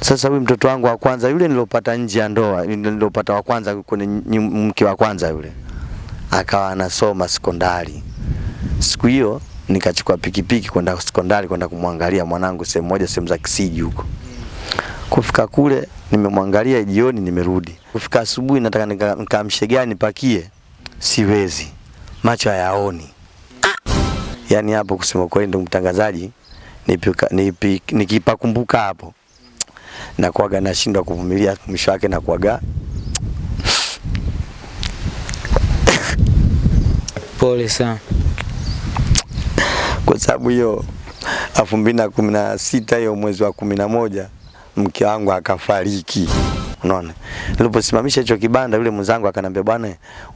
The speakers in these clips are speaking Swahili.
Sasa huyu mtoto wangu wa kwanza yule nilopata nje ya ndoa, nilopata wa kwanza kwenye mke wa kwanza yule, akawa anasoma sekondari. Siku hiyo nikachukua pikipiki kwenda sekondari kwenda kumwangalia mwanangu sehemu moja, sehemu za Kisiji huko. Kufika kule nimemwangalia jioni, nimerudi. Kufika asubuhi nataka nika- nikamshe gani nipakie, siwezi, macho hayaoni. Yaani hapo kusema kweli, ndio mtangazaji, nikipakumbuka hapo nakuaga nashindwa kuvumilia, mwisho wake nakuaga Pole sana. kwa sababu hiyo elfu mbili na kumi na sita hiyo mwezi wa kumi na moja mke wangu akafariki. Unaona, niliposimamisha hicho kibanda, yule mwenzangu akanambia, bwana,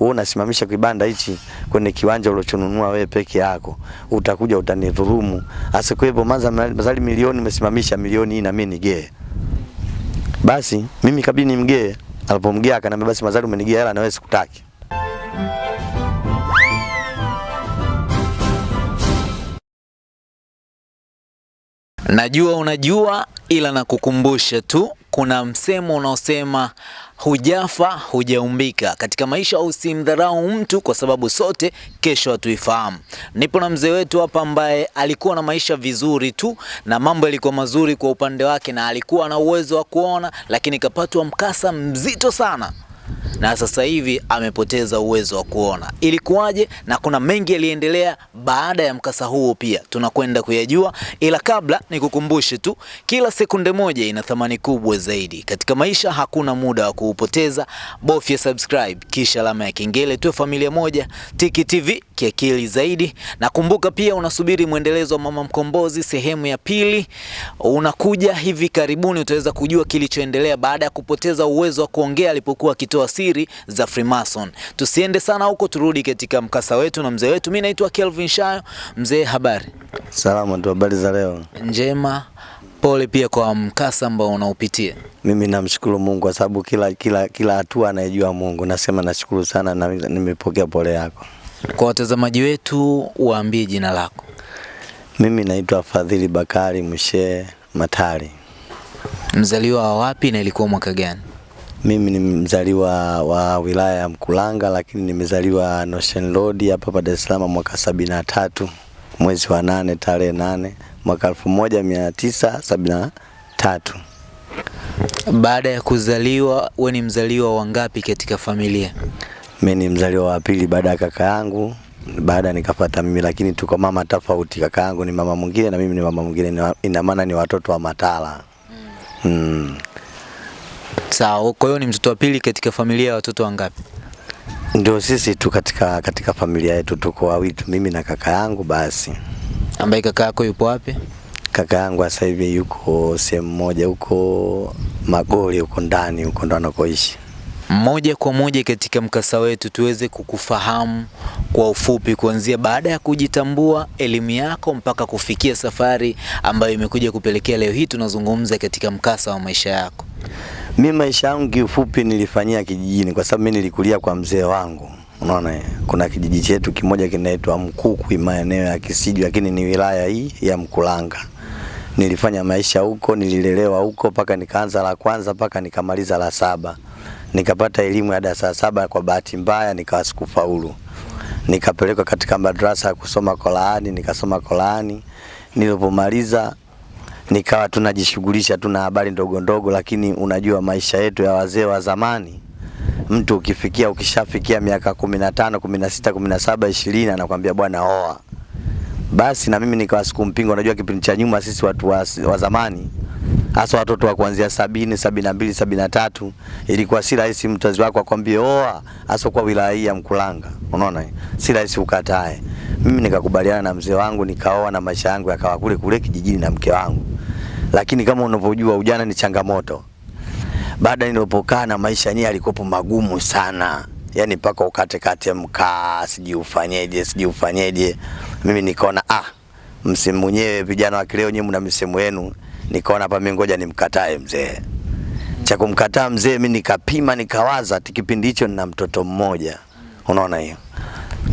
wewe unasimamisha kibanda hichi kwenye kiwanja ulichonunua wewe peke yako, utakuja utanidhulumu. Maza mazali milioni umesimamisha milioni hii na mimi nigee. Basi mimi kabidi nimgee. Alipomgea akaniambia basi mazali umenigia hela na wewe sikutaki. Najua unajua, ila nakukumbusha tu, kuna msemo unaosema hujafa hujaumbika. Katika maisha usimdharau mtu, kwa sababu sote kesho hatuifahamu. Nipo na mzee wetu hapa ambaye alikuwa na maisha vizuri tu na mambo yalikuwa mazuri kwa upande wake, na alikuwa na uwezo wa kuona, lakini kapatwa mkasa mzito sana na sasa hivi amepoteza uwezo wa kuona. Ilikuwaje? Na kuna mengi yaliendelea baada ya mkasa huo, pia tunakwenda kuyajua, ila kabla nikukumbushe tu, kila sekunde moja ina thamani kubwa zaidi katika maisha. Hakuna muda wa kuupoteza, bofya subscribe kisha alama ya kengele, tuwe familia moja. Tiki TV kiakili zaidi, na kumbuka pia unasubiri mwendelezo wa Mama Mkombozi sehemu ya pili, unakuja hivi karibuni. Utaweza kujua kilichoendelea baada ya kupoteza uwezo wa kuongea alipokuwa akitoa siri za Freemason. Tusiende sana huko, turudi katika mkasa wetu na mzee wetu. Mimi naitwa Kelvin Shayo. Mzee, habari Salama tu, habari za leo? njema. Pole pia kwa mkasa ambao unaupitia. Mimi namshukuru Mungu kwa sababu kila kila kila hatua anayejua Mungu. Nasema nashukuru sana na nimepokea pole yako. Kwa watazamaji wetu, waambie jina lako. Mimi naitwa Fadhili Bakari mshe Matari. Mzaliwa wa wapi na ilikuwa mwaka gani? Mimi ni mzaliwa wa wilaya ya Mkulanga, lakini nimezaliwa Notion Road hapa hapa Dar es Salaam mwaka sabini na tatu mwezi wa nane tarehe nane mwaka elfu moja mia tisa sabini na tatu. Baada ya kuzaliwa, we ni mzaliwa wa ngapi katika familia? Mimi ni mzaliwa wa pili baada ya kaka yangu, baada nikapata mimi, lakini tuko mama tofauti. Kaka yangu ni mama mwingine na mimi ni mama mwingine, ina maana ni watoto wa Matala. Mm. Mm. Sawa, kwa hiyo ni mtoto wa pili katika familia ya watoto wangapi? Ndio sisi tu katika katika familia yetu tuko wawili tu, mimi na kaka yangu basi. Ambaye kaka yako yupo wapi? Kaka yangu sasa hivi yuko sehemu moja huko Magoli huko ndani huko ndo anakoishi. Moja kwa moja katika mkasa wetu tuweze kukufahamu kwa ufupi, kuanzia baada ya kujitambua, elimu yako mpaka kufikia safari ambayo imekuja kupelekea leo hii tunazungumza katika mkasa wa maisha yako. Mimi maisha yangu kiufupi nilifanyia kijijini kwa sababu mimi nilikulia kwa mzee wangu. Unaona, kuna kijiji chetu kimoja kinaitwa Mkukwi maeneo ya Kisiju, lakini ni wilaya hii ya Mkulanga. Nilifanya maisha huko, nililelewa huko mpaka nikaanza la kwanza mpaka nikamaliza la saba. Nikapata elimu ya darasa saba, kwa bahati mbaya nikawa sikufaulu. Nikapelekwa katika madrasa ya kusoma Qur'ani, nikasoma Qur'ani. Nilipomaliza nikawa tunajishughulisha tu na habari ndogo ndogo, lakini unajua maisha yetu ya wazee wa zamani, mtu ukifikia ukishafikia miaka kumi na tano kumi na sita kumi na saba ishirini anakwambia bwana oa. Basi na mimi nikawa sikumpinga. Unajua kipindi cha nyuma sisi watu wa, wa zamani hasa watoto wa kuanzia sabini sabini na mbili sabini na tatu ilikuwa si rahisi mzazi wako akwambie oa, hasa kwa wilaya hii ya Mkulanga. Unaona, si rahisi ukatae. Mimi nikakubaliana na mzee wangu nikaoa, na maisha yangu yakawa kule kule kijijini na mke wangu, lakini kama unavyojua ujana ni changamoto. Baada nilipokaa na maisha yenyewe yalikuwa magumu sana, yani mpaka ukate kate mkaa, sijui ufanyeje, sijui ufanyeje. Mimi nikaona ah, msimu mwenyewe vijana wa kileo nyinyi mna msimu wenu, nikaona hapa mimi ngoja nimkatae mzee. Cha kumkataa mzee, mimi nikapima, nikawaza kipindi hicho nina mtoto mmoja, unaona hiyo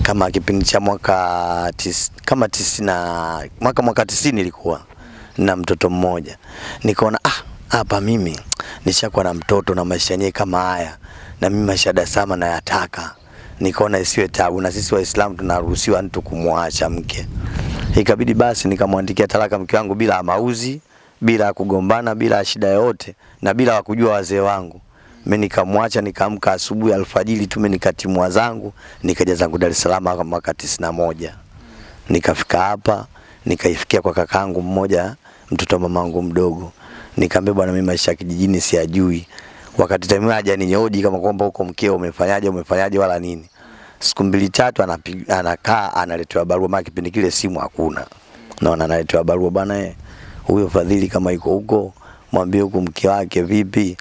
kama kipindi cha mwaka tis, kama tisina mwaka mwaka tisini ilikuwa na mtoto mmoja, nikaona ah, hapa mimi nishakuwa na mtoto na maisha yenyewe kama haya, na mimi maisha Salaam nayataka, nikaona isiwe tabu, na sisi Waislamu tunaruhusiwa mtu kumwacha mke. Ikabidi basi nikamwandikia talaka mke wangu bila mauzi, bila kugombana, bila shida yoyote, na bila wakujua wazee wangu. Mimi nikamwacha, nikaamka asubuhi alfajiri tu, mimi nikatimua zangu, nikaja zangu Dar es Salaam mwaka tisini na moja. Nikafika hapa, nikaifikia kwa kakaangu mmoja, mtoto wa mamangu mdogo. Nikamwambia bwana, mimi maisha kijijini siyajui. Wakati time haja ninyoji kama kwamba huko mkeo umefanyaje umefanyaje wala nini. Siku mbili tatu anakaa analetewa barua, maana kipindi kile simu hakuna. Naona analetewa barua bwana, eh, huyo Fadhili kama yuko huko mwambie huko mke wake vipi.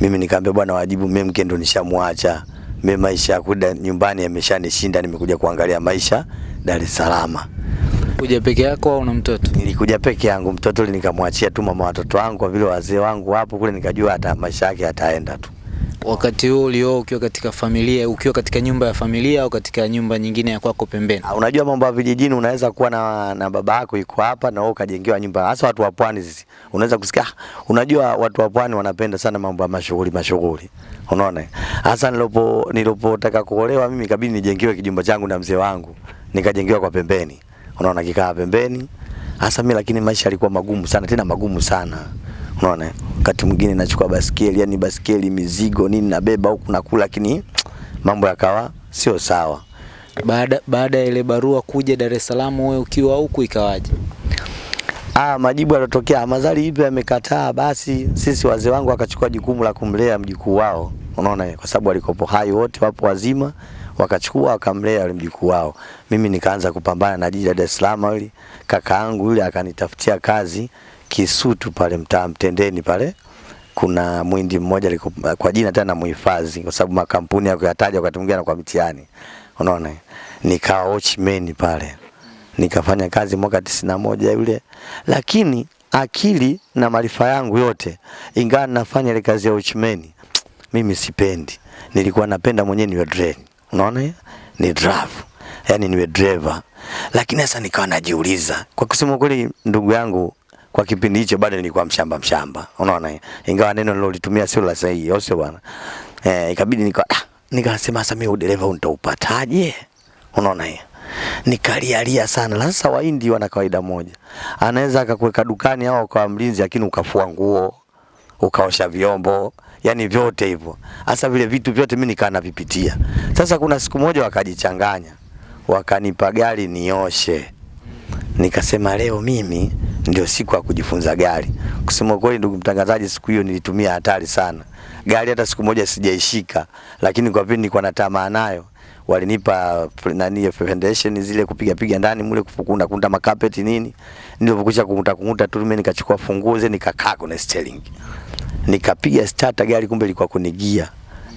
Mimi nikamwambia bwana, wajibu mimi mke ndo nishamwacha. Mimi maisha kuda nyumbani yameshanishinda, nimekuja kuangalia maisha Dar es Salaam. Kuja peke yako au una mtoto? Nilikuja peke yangu, mtoto nikamwachia tu mama watoto wangu, kwa vile wazee wangu wapo kule, nikajua hata maisha yake yataenda tu. Wakati huo ulioa ukiwa katika familia, ukiwa katika nyumba ya familia au katika nyumba nyingine ya kwako pembeni? Ah, Unajua mambo ya vijijini, unaweza kuwa na, na baba yako yuko hapa na wewe ukajengewa nyumba, hasa watu wa pwani sisi. Unaweza kusikia, ah, unajua watu wa pwani wanapenda sana mambo ya mashughuli mashughuli, unaona. Hasa nilipo nilipotaka kuolewa mimi, kabidi nijengewe kijumba changu na mzee wangu, nikajengewa kwa pembeni, unaona, kikaa pembeni. Hasa mimi lakini maisha yalikuwa magumu sana, tena magumu sana, unaona. Wakati mwingine nachukua basikeli, yani basikeli, mizigo nini nabeba huku nakula, lakini mambo yakawa sio sawa. Baada baada ya ile barua kuja Dar es Salaam, wewe ukiwa huku ikawaje? Ah, majibu yalotokea Mazali ipi amekataa, basi sisi wazee wangu wakachukua jukumu la kumlea mjukuu wao, unaona, kwa sababu walikopo hai wote wapo wazima, wakachukua wakamlea yule mjukuu wao. Mimi nikaanza kupambana na jiji la Dar es Salaam yule kaka yangu yule akanitafutia kazi Kisutu pale mtaa Mtendeni pale kuna mwindi mmoja liku, kwa jina tena muhifadhi, kwa sababu makampuni yake yataja wakati mwingine kwa mitiani, unaona. Nikawa watchman pale, nikafanya kazi mwaka tisini na moja yule, lakini akili na maarifa yangu yote, ingawa nafanya ile kazi ya watchman, mimi sipendi. Nilikuwa napenda mwenyewe niwe driver, unaona, hiyo ni drive, yani niwe driver. Lakini sasa nikawa najiuliza, kwa kusema kweli, ndugu yangu kwa kipindi hicho bado nilikuwa mshamba mshamba, unaona, ingawa neno nilolitumia sio la sahihi, au sio bwana? Eh, ikabidi nika ah, nikasema sasa mimi udereva nitaupataje? Unaona hiyo, nikalialia sana. Na Sasa Wahindi wana kawaida moja, anaweza akakuweka dukani au kwa mlinzi, lakini ukafua nguo ukaosha vyombo, yani vyote hivyo. Hasa vile vitu vyote mimi nikaa navipitia. Sasa kuna siku moja wakajichanganya, wakanipa gari nioshe nikasema leo mimi ndio siku ya kujifunza gari. Kusema kweli, ndugu mtangazaji, siku hiyo nilitumia hatari sana. Gari hata siku moja sijaishika, lakini kwa vile nilikuwa na tamaa nayo, walinipa nani foundation zile kupiga piga ndani mule kufukunda kunda makapeti nini. Nilipokuja kunguta kunguta tu mimi nikachukua funguo zile nikakaa kwenye steering. Nikapiga starter gari, kumbe ilikuwa kunigia,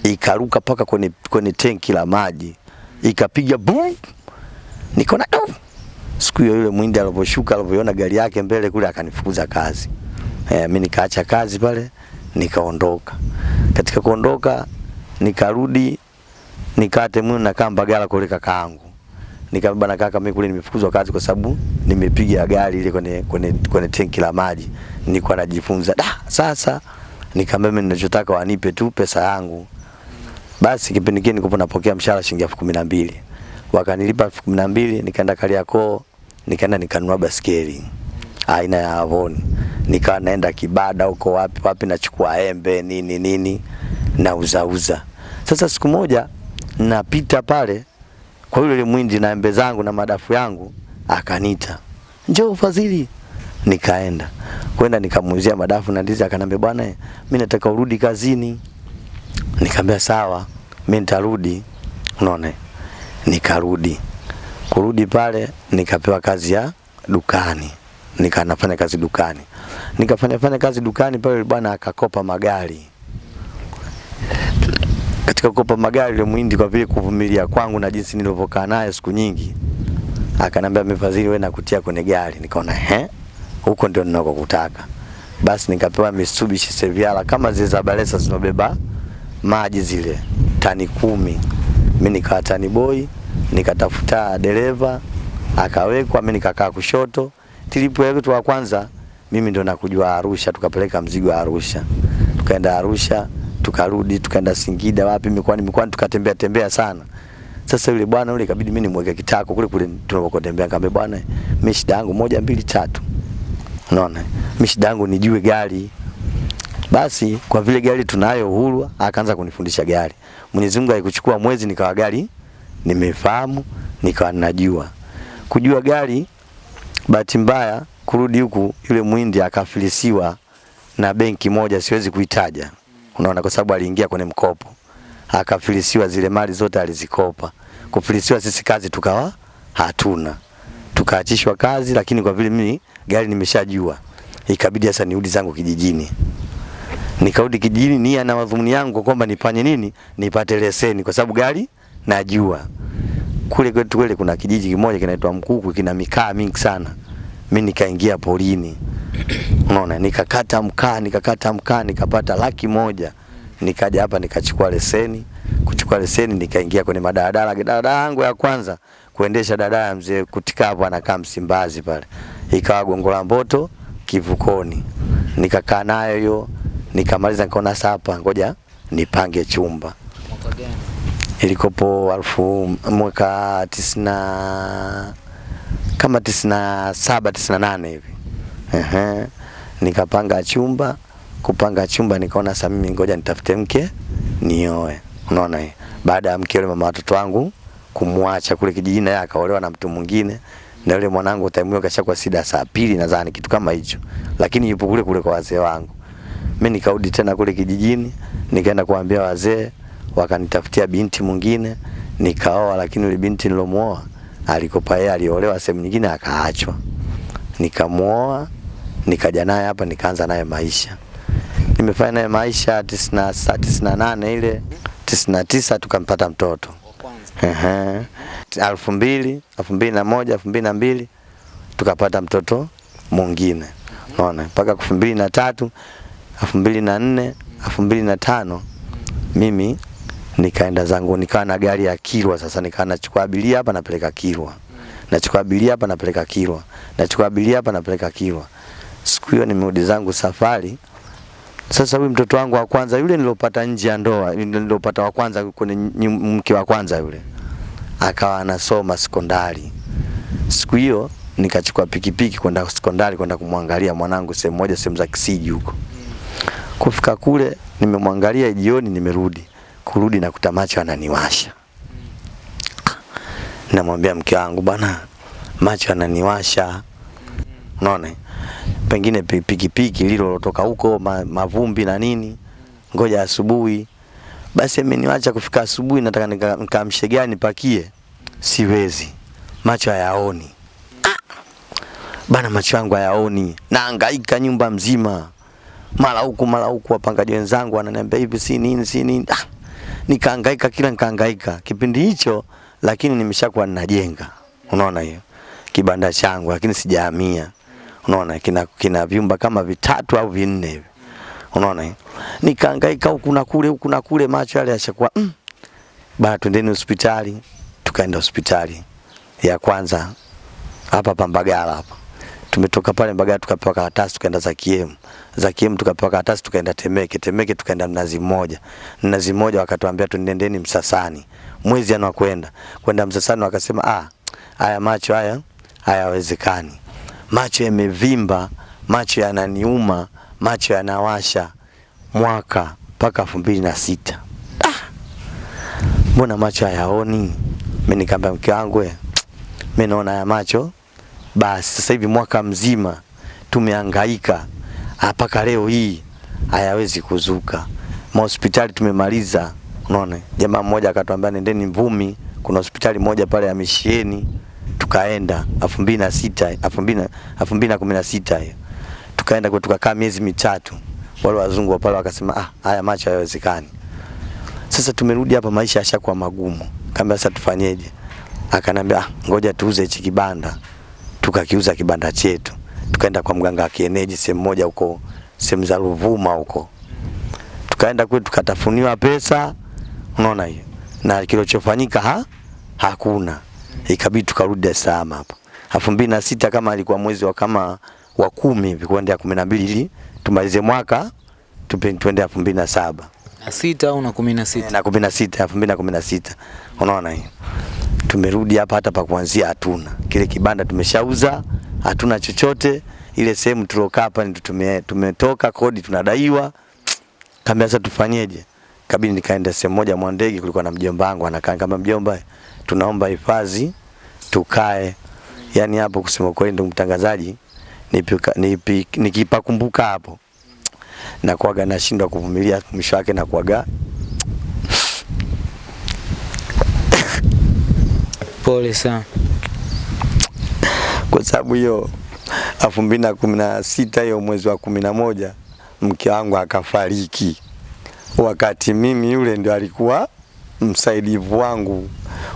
gia. Ikaruka paka kwenye kwenye tenki la maji. Ikapiga boom. Nikaona siku hiyo yule mwindi aliposhuka alipoiona gari yake mbele kule akanifukuza kazi. E, mimi nikaacha kazi pale nikaondoka. Katika kuondoka nikarudi nikate na kamba gala kule kakaangu. Nikabeba na kaka, mimi kule nimefukuzwa kazi kwa sababu nimepiga gari ile kwenye kwenye kwenye tenki la maji. Nilikuwa najifunza. Da, sasa nikamwambia mimi ninachotaka wanipe tu pesa yangu. Basi kipindi kile nilikuwa napokea mshahara shilingi elfu kumi na mbili. Wakanilipa elfu kumi na mbili nikaenda Kariakoo, nikaenda nikanunua baskeli aina ya Avon. Nikawa naenda Kibada huko wapi wapi, nachukua embe nini nini, nauzauza uza. Sasa siku moja napita pale kwa yule mwindi na embe zangu na madafu yangu, akanita njoo Fadhili. Nikaenda kwenda nikamuuzia madafu na ndizi, akanambia bwana, mimi nataka urudi kazini. Nikamwambia sawa, mimi nitarudi. Unaona, nikarudi. Kurudi pale nikapewa kazi ya dukani, nikanafanya kazi dukani, nikafanya fanya kazi dukani pale. Bwana akakopa magari. Katika kukopa magari, yule muhindi kwa vile kuvumilia kwangu na jinsi nilivyokaa naye siku nyingi, akanambia Mfadhili, wewe nakutia kwenye gari. Nikaona he, huko ndio ninakokutaka. Basi nikapewa Mitsubishi Seviala kama zile za Balesa zinobeba maji zile tani kumi. Mimi nikawa tani boy, nikatafuta dereva akawekwa, mimi nikakaa kushoto. Tilipo yetu wa kwanza mimi ndo nakujua Arusha, tukapeleka mzigo Arusha, tukaenda Arusha, tukarudi, tukaenda Singida, wapi mikoani mikoani, tukatembea tembea sana. Sasa yule bwana yule ikabidi mimi nimweke kitako kule kule tunapokotembea, kambe bwana, mimi shida yangu moja mbili tatu, unaona, mimi shida yangu nijue gari. Basi kwa vile gari tunayo uhuru, akaanza kunifundisha gari. Mwenyezi Mungu alikuchukua mwezi, nikawa gari nimefahamu, nikawa najua kujua gari. Bahati mbaya kurudi huku, yule muhindi akafilisiwa na benki moja, siwezi kuitaja, unaona, kwa sababu aliingia kwenye mkopo akafilisiwa, zile mali zote alizikopa. Kufilisiwa sisi kazi tukawa hatuna, tukaachishwa kazi, lakini kwa vile mimi gari nimeshajua, ikabidi sasa nirudi zangu kijijini. Nikarudi kijijini nia na madhumuni yangu kwamba nifanye nini, nipate leseni, kwa sababu gari najua. Kule kwetu kule kuna kijiji kimoja kinaitwa Mkuku, kina mikaa mingi sana. Mimi nikaingia porini, unaona, nikakata mkaa, nikakata mkaa, nikapata laki moja nikaja hapa nikachukua leseni. Kuchukua leseni nikaingia kwenye madaladala. Daladala yangu ya kwanza kuendesha dadaa ya mzee Kutika hapo anakaa Msimbazi pale, ikawa Gongo la Mboto kivukoni. Nikakaa nayo hiyo, nikamaliza, nikaona sapa, ngoja nipange chumba. Ilikopo alfu mwaka tisina kama tisina saba tisina nane hivi. Ehe, nikapanga chumba kupanga chumba nikaona sasa mimi ngoja nitafute mke nioe. Unaona hii. Baada ya mke yule mama watoto wangu kumwacha kule kijijini naye akaolewa na mtu mwingine na yule mwanangu time kashakuwa sida saa pili nadhani kitu kama hicho. Lakini yupo kule kule kwa wazee wangu. Mimi nikarudi tena kule kijijini nikaenda kuambia wazee wakanitafutia binti mwingine nikaoa, lakini yule binti nilomuoa alikopa yeye aliolewa sehemu nyingine akaachwa. Nikamuoa nikaja naye hapa nikaanza naye maisha nimefanya naye maisha tisini na sa- tisini na nane ile tisini na tisa tukampata mtoto. Elfu mbili elfu mbili na moja elfu mbili na mbili tukapata mtoto mwingine. Unaona? Mpaka elfu mbili na tatu elfu mbili na nne elfu mbili na tano mimi nikaenda zangu nikawa na gari ya Kilwa sasa nikawa nachukua abiria hapa napeleka Kilwa. Nachukua abiria hapa napeleka Kilwa. Nachukua abiria hapa napeleka Kilwa. Siku hiyo nimerudi zangu safari. Sasa huyu mtoto wangu wa kwanza yule nilopata nje ya ndoa, nilopata wa kwanza kwenye mke wa kwanza yule, akawa anasoma sekondari. Siku hiyo nikachukua pikipiki kwenda sekondari kwenda kumwangalia mwanangu sehemu moja, sehemu za Kisiji huko. Kufika kule nimemwangalia jioni, nimerudi kurudi na kutamacho ananiwasha. Namwambia mke wangu, bwana, macho ananiwasha. Unaona? Pengine pikipiki lililotoka huko ma, mavumbi na nini. Ngoja asubuhi. Basi ameniacha kufika asubuhi nataka nikamshe nika- gani pakie. Siwezi. Macho hayaoni. Ah! Bana macho yangu hayaoni. Nahangaika nyumba mzima. Mara huku mara huku wapangaji wenzangu wananiambia hivi si nini si nini. Ah! Nikahangaika kila nikahangaika. Kipindi hicho lakini nimeshakuwa ninajenga. Unaona hiyo? Kibanda changu lakini sijahamia. Unaona kina kina vyumba kama vitatu au vinne hivi. Unaona hiyo? Nikahangaika huku na kule huku na kule macho yale yashakuwa mm. Bana twendeni hospitali. Tukaenda hospitali ya kwanza hapa Pambagala hapa. Tumetoka pale Mbagala tukapewa karatasi tukaenda za kiemu za kiemu tukapewa karatasi tukaenda Temeke. Temeke tukaenda Mnazi Mmoja. Mnazi Mmoja wakatuambia tunendeni Msasani. Mwezi anakwenda. Kwenda Msasani wakasema ah haya macho haya hayawezekani. Macho yamevimba, macho yananiuma, macho yanawasha mwaka mpaka elfu mbili na sita. Ah! Mbona macho hayaoni? Mimi nikamwambia mke wangu mimi naona ya macho basi sasa hivi mwaka mzima tumehangaika mpaka leo hii hayawezi kuzuka. Mahospitali tumemaliza, unaona. Jamaa mmoja akatuambia nendeni Mvumi, kuna hospitali moja pale ya Mishieni, tukaenda 2006 2000 2016 hiyo. Tukaenda tukakaa miezi mitatu. Wale wazungu wa pale wakasema ah, haya macho hayawezekani. Sasa tumerudi hapa, maisha yashakuwa magumu. Kaambia sasa tufanyeje? Akanambia ah, ngoja tuuze hichi kibanda. Tukakiuza kibanda chetu, tukaenda kwa mganga wa kienyeji sehemu moja huko, sehemu za Ruvuma huko. Tukaenda kule tukatafuniwa pesa, unaona hiyo, na kilichofanyika ha hakuna, ikabidi tukarudi Dar es Salaam hapa elfu mbili na sita kama alikuwa mwezi wa kama wa kumi hivi ya kumi na mbili ili tumalize mwaka tuende elfu mbili na saba. Na sita au na kumi na sita? Na kumi na sita elfu mbili na kumi na sita. Unaona hiyo? Tumerudi hapa hata pa kuanzia hatuna. Kile kibanda tumeshauza hatuna chochote. Ile sehemu tulokaa hapa ndio tume, tumetoka kodi tunadaiwa. Kama sasa tufanyeje? Kabidi nikaenda sehemu moja Mwandege kulikuwa na mjomba wangu anakaa kama mjomba. Tunaomba hifadhi tukae. Yani hapo kusema kweli ndio mtangazaji nikipakumbuka hapo nakuaga nashindwa kuvumilia mwisho wake na kuaga pole sana. Kwa sababu hiyo elfu mbili na kumi na sita hiyo mwezi wa kumi na moja mke wangu akafariki, wakati mimi yule ndio alikuwa msaidivu wangu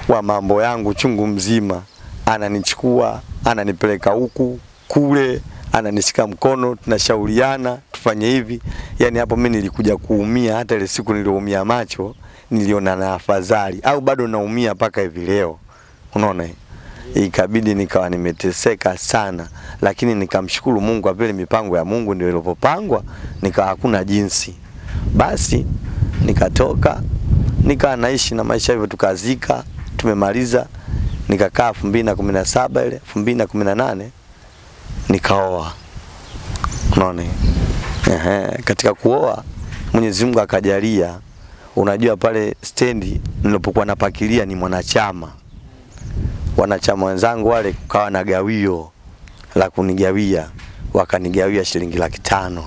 wa mambo yangu chungu mzima, ananichukua ananipeleka huku kule ananishika mkono, tunashauriana tufanye hivi. Yani hapo mimi nilikuja kuumia, hata ile siku niliumia macho niliona na afadhali, au bado naumia mpaka hivi leo, unaona? Ikabidi nikawa nimeteseka sana, lakini nikamshukuru Mungu apele mipango ya Mungu ndio ilivyopangwa, nikawa hakuna jinsi. Basi nikatoka nikawa naishi na maisha hivyo, tukazika tumemaliza, nikakaa 2017 ile 2018 nikaoa. Unaona, ehe, katika kuoa Mwenyezi Mungu akajalia, unajua pale stendi nilipokuwa napakilia ni mwanachama. Wanachama wenzangu wale kukawa na gawio la kunigawia, wakanigawia shilingi laki tano.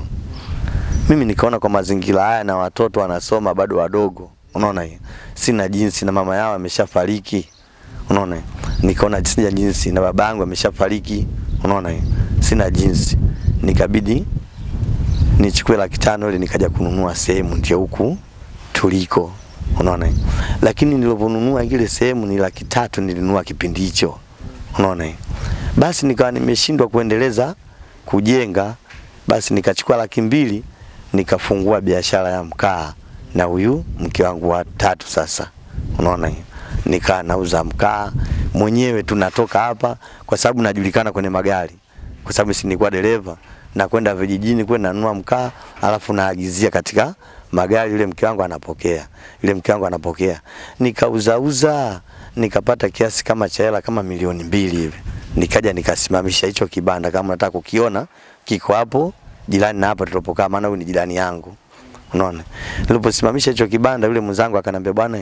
Mimi nikaona kwa mazingira haya na watoto wanasoma bado wadogo, unaona? Hiyo, sina jinsi, na mama yao ameshafariki, unaona? Nikaona sina jinsi, na baba yangu ameshafariki, unaona hiyo, sina jinsi, nikabidi nichukue laki tano ili nikaja kununua sehemu ndio huku tuliko. Unaona hiyo. lakini niliponunua ile sehemu ni laki tatu nilinunua kipindi hicho. Unaona hiyo. basi nikawa nimeshindwa kuendeleza kujenga. Basi nikachukua laki mbili nikafungua biashara ya mkaa na huyu mke wangu wa tatu sasa. Unaona hiyo? Nikaa nauza mkaa mwenyewe tunatoka hapa kwa sababu najulikana kwenye magari kwa sababu si nilikuwa dereva na kwenda vijijini kwenda nanunua mkaa alafu naagizia katika magari, yule mke wangu anapokea, yule mke wangu anapokea. Nikauzauza nikapata kiasi kama cha hela kama milioni mbili hivi, nikaja nikasimamisha hicho kibanda, kama nataka kukiona kiko hapo jirani na hapo tulipokaa, maana huyu ni jirani yangu. Unaona, niliposimamisha hicho kibanda, yule mwenzangu akanambia, bwana,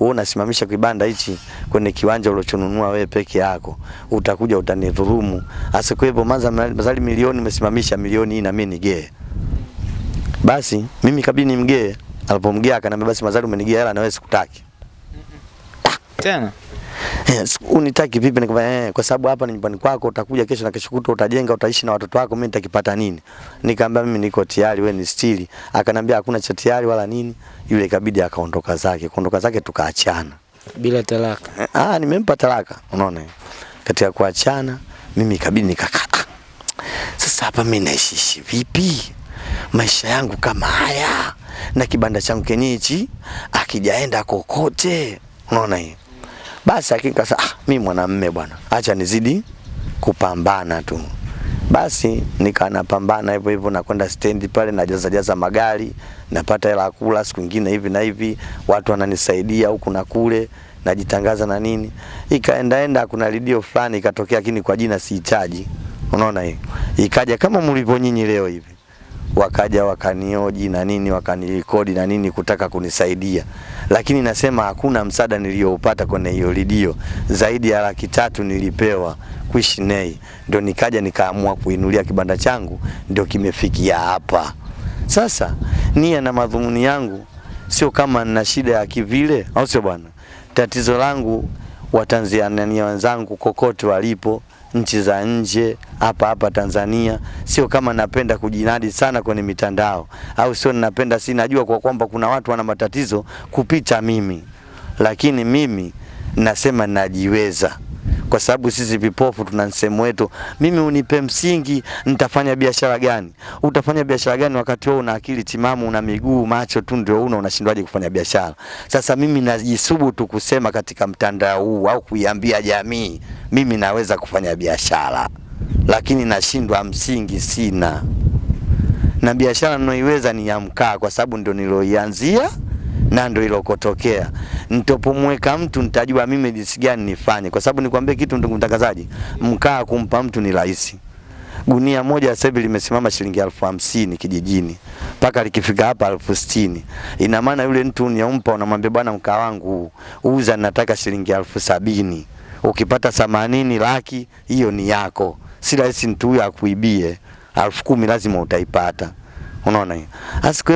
wewe unasimamisha kibanda hichi kwenye kiwanja ulichonunua wewe peke yako, utakuja kwa maza mazali milioni umesimamisha milioni hii na mimi nigee. Basi mimi kabidi nimgee. Alipomgea akanambia, basi mazali umenigea hela na wewe sikutaki. tena Yes, unitaki vipi? Nikamwambia eh, kwa sababu hapa ni nyumbani kwako, utakuja kesho na kesho kutwa utajenga, utaishi na watoto wako, mimi nitakipata nini? Nikamwambia mimi niko tayari, wewe ni stili. Akanambia hakuna cha tayari wala nini. Yule ikabidi akaondoka zake, kuondoka zake tukaachana. bila talaka Eh, Ah, nimempa talaka, unaona. Katika kuachana mimi ikabidi nikakata. Sasa hapa mimi naishi vipi? Maisha yangu kama haya na kibanda changu kenye akijaenda kokote, unaona hiyo. Basi hakika sasa, ah, mimi mwanamume bwana, acha nizidi kupambana tu. Basi nika napambana hivyo hivyo, nakwenda stendi pale najaza jaza magari, napata hela ya kula siku nyingine hivi na hivi, watu wananisaidia huku na kule, najitangaza na nini. Ikaendaenda, kuna redio fulani ikatokea, lakini kwa jina sihitaji, unaona hiyo. Ikaja kama mlivyo nyinyi leo hivi wakaja wakanioji na nini wakanirekodi na nini kutaka kunisaidia, lakini nasema hakuna msaada niliyoupata kwenye hiyo redio zaidi ya laki tatu nilipewa kuishi nei, ndio nikaja nikaamua kuinulia kibanda changu, ndio kimefikia hapa sasa. Nia na madhumuni yangu sio kama nina shida ya kivile, au sio bwana? Tatizo langu Watanzania wenzangu kokote walipo nchi za nje hapa hapa Tanzania, sio kama napenda kujinadi sana kwenye mitandao, au sio ninapenda, si najua kwa kwamba kuna watu wana matatizo kupita mimi, lakini mimi nasema najiweza kwa sababu sisi vipofu tuna msemo wetu, mimi unipe msingi, nitafanya biashara gani? Utafanya biashara gani wakati wewe una akili timamu, una miguu macho tu ndio una, unashindwaje kufanya biashara? Sasa mimi najisubutu kusema katika mtandao huu au kuiambia jamii, mimi naweza kufanya biashara, lakini nashindwa, msingi sina, na biashara ninayoiweza ni ya mkaa, kwa sababu ndio niloianzia na ndio ilokotokea. Nitopomweka mtu nitajua mimi jinsi gani nifanye, kwa sababu nikwambie kitu, ndugu mtangazaji, mkaa kumpa mtu ni rahisi. Gunia moja sasa hivi limesimama shilingi elfu hamsini kijijini, mpaka likifika hapa elfu sitini. Ina maana yule mtu uniyompa, unamwambia bwana, mkaa wangu uza, nataka shilingi elfu sabini. Ukipata themanini laki, hiyo ni yako, si rahisi mtu huyo akuibie. elfu kumi lazima utaipata. Unaona hiyo?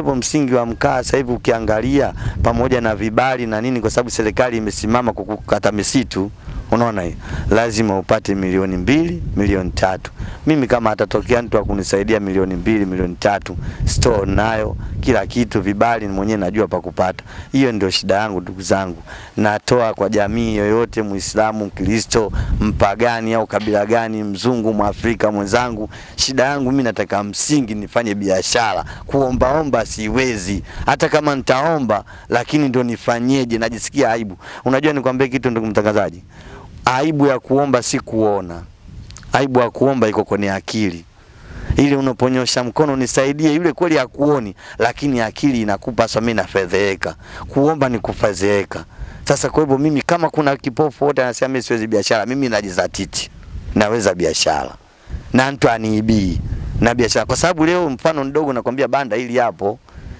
Kwa msingi wa mkaa sasa hivi ukiangalia pamoja na vibali na nini, kwa sababu serikali imesimama kukata misitu, unaona hiyo, lazima upate milioni mbili, milioni tatu. Mimi kama atatokea mtu akunisaidia milioni mbili, milioni tatu, store nayo kila kitu, vibali mwenyewe najua pa kupata. Hiyo ndio shida yangu ndugu zangu, natoa kwa jamii yoyote, Muislamu, Mkristo, mpagani au kabila gani, mzungu, Mwafrika mwenzangu, shida yangu mimi nataka msingi nifanye biashara. Kuombaomba siwezi, hata kama nitaomba, lakini ndio nifanyeje? Najisikia aibu. Unajua nikwambie kitu ndugu mtangazaji, aibu ya kuomba si kuona, aibu ya kuomba iko kwenye akili. Ili unaponyosha mkono nisaidie, yule kweli akuoni lakini akili inakupa sasa, mimi nafedheeka. Kuomba ni kufedheeka. Sasa kwa hivyo mimi, kama kuna kipofu wote anasema mimi siwezi biashara, mimi najizatiti, naweza biashara. Na mtu aniibii. Na biashara, kwa sababu leo mfano mdogo nakwambia, banda hili hapo